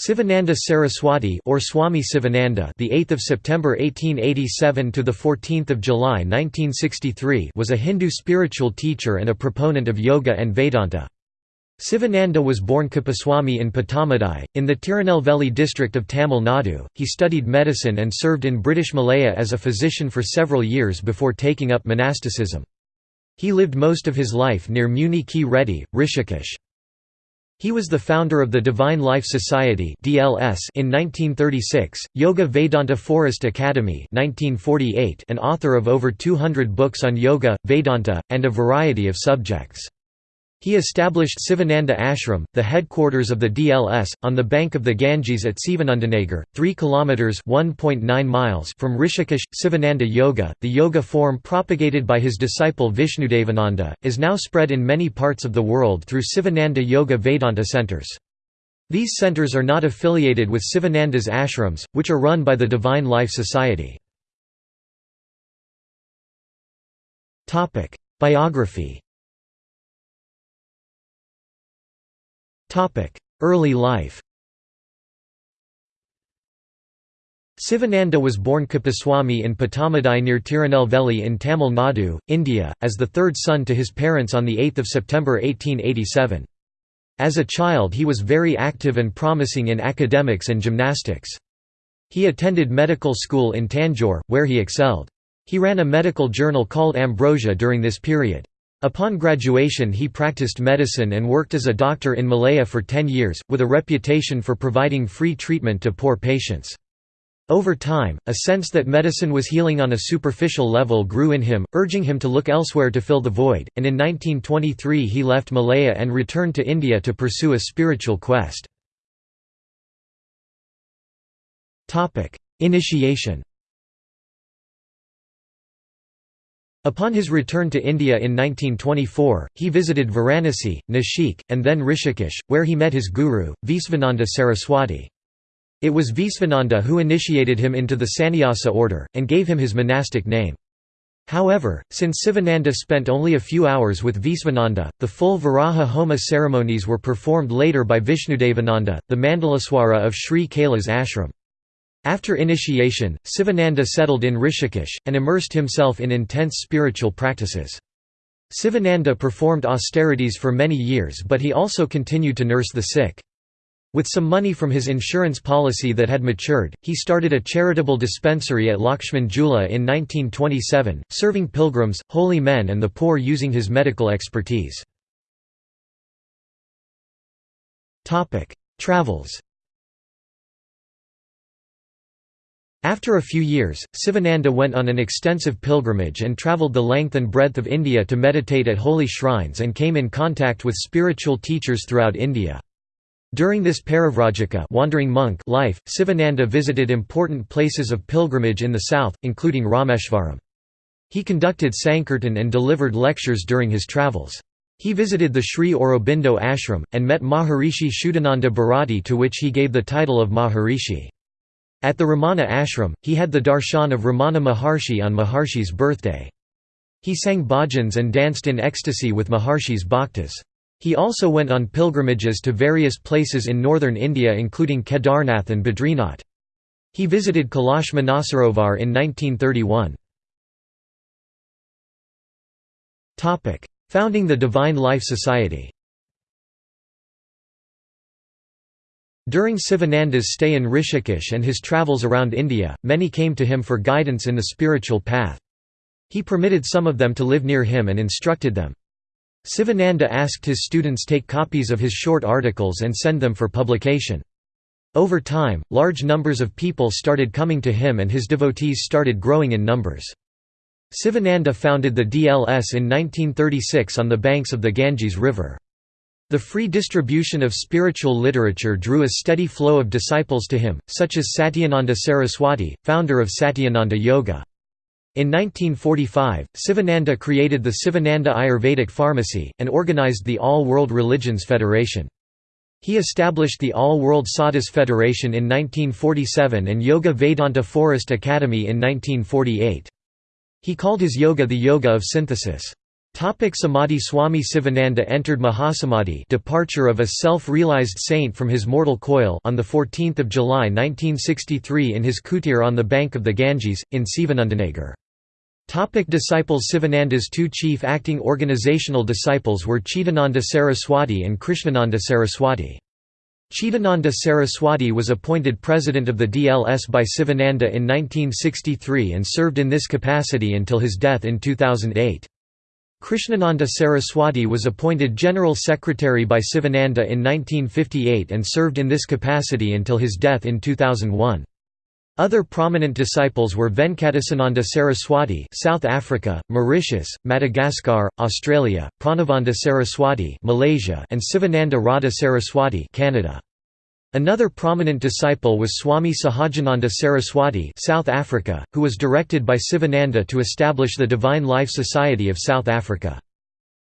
Sivananda Saraswati or Swami Sivananda, the 8th of September 1887 to the 14th of July 1963, was a Hindu spiritual teacher and a proponent of yoga and Vedanta. Sivananda was born Kuppaswamy in Pattamadai, in the Tirunelveli district of Tamil Nadu. He studied medicine and served in British Malaya as a physician for several years before taking up monasticism. He lived most of his life near Muni Ki Reti, Rishikesh. He was the founder of the Divine Life Society (DLS) in 1936, Yoga Vedanta Forest Academy (1948), and author of over 200 books on yoga, Vedanta, and a variety of subjects. He established Sivananda Ashram, the headquarters of the DLS, on the bank of the Ganges at Sivanandanagar, 3 kilometers (1.9 miles) from Rishikesh. Sivananda Yoga, the yoga form propagated by his disciple Vishnudevananda, is now spread in many parts of the world through Sivananda Yoga Vedanta centers. These centers are not affiliated with Sivananda's ashrams, which are run by the Divine Life Society. Biography Early life Sivananda was born Kuppaswamy in Pattamadai near Tirunelveli in Tamil Nadu, India, as the third son to his parents on 8 September 1887. As a child he was very active and promising in academics and gymnastics. He attended medical school in Tanjore, where he excelled. He ran a medical journal called Ambrosia during this period. Upon graduation he practiced medicine and worked as a doctor in Malaya for ten years, with a reputation for providing free treatment to poor patients. Over time, a sense that medicine was healing on a superficial level grew in him, urging him to look elsewhere to fill the void, and in 1923 he left Malaya and returned to India to pursue a spiritual quest. Initiation Upon his return to India in 1924, he visited Varanasi, Nashik, and then Rishikesh, where he met his guru, Visvananda Saraswati. It was Visvananda who initiated him into the sannyasa order, and gave him his monastic name. However, since Sivananda spent only a few hours with Visvananda, the full Viraja Homa ceremonies were performed later by Vishnudevananda, the Mandalaswara of Sri Kailas ashram. After initiation, Sivananda settled in Rishikesh, and immersed himself in intense spiritual practices. Sivananda performed austerities for many years but he also continued to nurse the sick. With some money from his insurance policy that had matured, he started a charitable dispensary at Lakshman Jhula in 1927, serving pilgrims, holy men and the poor using his medical expertise. Travels After a few years, Sivananda went on an extensive pilgrimage and travelled the length and breadth of India to meditate at holy shrines and came in contact with spiritual teachers throughout India. During this Parivrajaka wandering monk life, Sivananda visited important places of pilgrimage in the south, including Rameshvaram. He conducted Sankirtan and delivered lectures during his travels. He visited the Sri Aurobindo ashram, and met Maharishi Shuddhananda Bharati to which he gave the title of Maharishi. At the Ramana ashram, he had the darshan of Ramana Maharshi on Maharshi's birthday. He sang bhajans and danced in ecstasy with Maharshi's bhaktas. He also went on pilgrimages to various places in northern India including Kedarnath and Badrinath. He visited Kailash Manasarovar in 1931. Founding the Divine Life Society During Sivananda's stay in Rishikesh and his travels around India, many came to him for guidance in the spiritual path. He permitted some of them to live near him and instructed them. Sivananda asked his students take copies of his short articles and send them for publication. Over time, large numbers of people started coming to him and his devotees started growing in numbers. Sivananda founded the DLS in 1936 on the banks of the Ganges River. The free distribution of spiritual literature drew a steady flow of disciples to him, such as Satyananda Saraswati, founder of Satyananda Yoga. In 1945, Sivananda created the Sivananda Ayurvedic Pharmacy, and organized the All World Religions Federation. He established the All World Sadhus Federation in 1947 and Yoga Vedanta Forest Academy in 1948. He called his yoga the yoga of synthesis. Topic Samadhi Swami Sivananda entered Mahasamadhi departure of a self-realized saint from his mortal coil on 14 July 1963 in his kutir on the bank of the Ganges, in Sivanandanagar. Topic disciples Sivananda's two chief acting organizational disciples were Chidananda Saraswati and Krishnananda Saraswati. Chidananda Saraswati was appointed president of the DLS by Sivananda in 1963 and served in this capacity until his death in 2008. Krishnananda Saraswati was appointed General Secretary by Sivananda in 1958 and served in this capacity until his death in 2001. Other prominent disciples were Venkatesananda Saraswati South Africa, Mauritius, Madagascar, Australia, Pranavananda Saraswati Malaysia and Sivananda Radha Saraswati Canada. Another prominent disciple was Swami Sahajananda Saraswati South Africa, who was directed by Sivananda to establish the Divine Life Society of South Africa.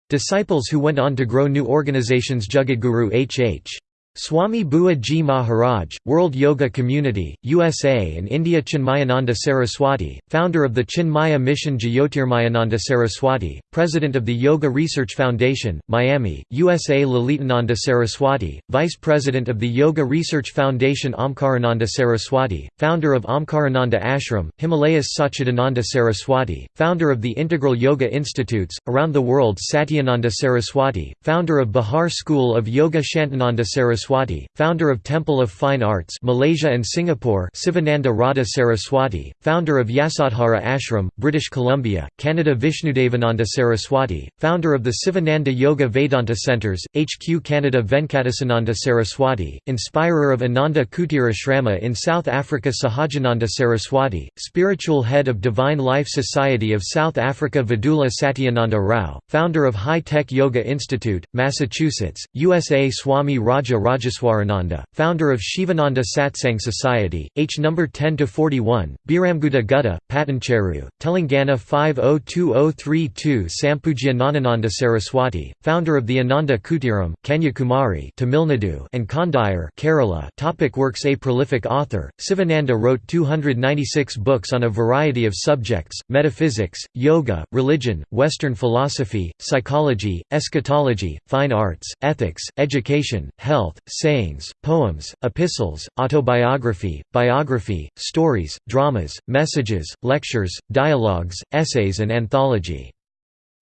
Disciples who went on to grow new organizations Jagadguru H.H. Swami Bua Ji Maharaj, World Yoga Community, USA and India Chinmayananda Saraswati, founder of the Chinmaya Mission Jyotirmayananda Saraswati, President of the Yoga Research Foundation, Miami, USA Lalitananda Saraswati, Vice President of the Yoga Research Foundation Omkarananda Saraswati, founder of Omkarananda Ashram, Himalayas Satchidananda Saraswati, founder of the Integral Yoga Institutes, around the world Satyananda Saraswati, founder of Bihar School of Yoga Shantananda Saraswati Saraswati, founder of Temple of Fine Arts Malaysia and Singapore Sivananda Radha Saraswati, founder of Yasodhara Ashram, British Columbia, Canada Vishnudevananda Saraswati, founder of the Sivananda Yoga Vedanta Centres, HQ Canada Venkatesananda Saraswati, inspirer of Ananda Kutira Shrama in South Africa Sahajananda Saraswati, spiritual head of Divine Life Society of South Africa Vidula Satyananda Rao, founder of High Tech Yoga Institute, Massachusetts, USA Swami Raja Rajeswarananda, founder of Shivananda Satsang Society, H No. 10–41, Biramguda Gutta, Patancheru, Telangana 502032 Sampujya Nanananda Saraswati, founder of the Ananda Kutiram, Kanyakumari Tamil Nadu and Kandayar Kerala Topic Works A prolific author, Sivananda wrote 296 books on a variety of subjects, metaphysics, yoga, religion, Western philosophy, psychology, eschatology, fine arts, ethics, education, health, sayings, poems, epistles, autobiography, biography, stories, dramas, messages, lectures, dialogues, essays and anthology.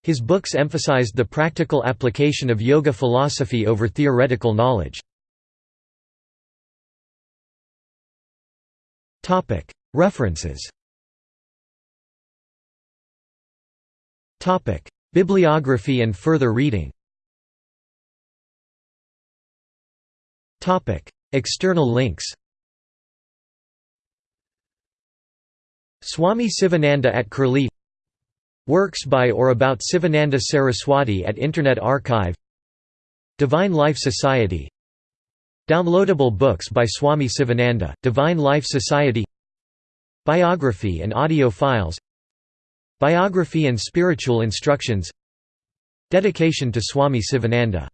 His books emphasized the practical application of yoga philosophy over theoretical knowledge. References Bibliography and further reading External links Swami Sivananda at Curlie Works by or about Sivananda Saraswati at Internet Archive Divine Life Society Downloadable books by Swami Sivananda, Divine Life Society Biography and audio files Biography and spiritual instructions Dedication to Swami Sivananda